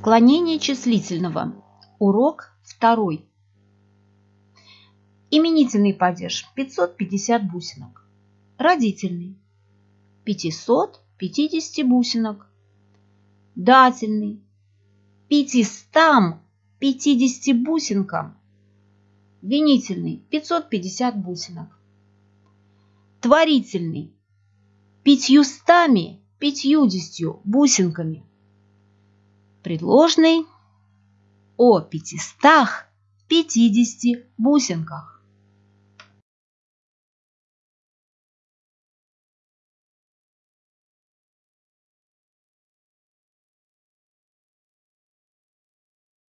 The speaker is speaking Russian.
Склонение числительного. Урок второй. Именительный падеж 550 бусинок. Родительный 550 бусинок. Дательный 550 бусинкам. Винительный 550 бусинок. Творительный пятьюстами пятьюдесятью бусинками предложный о пятистах пятидесяти бусинках.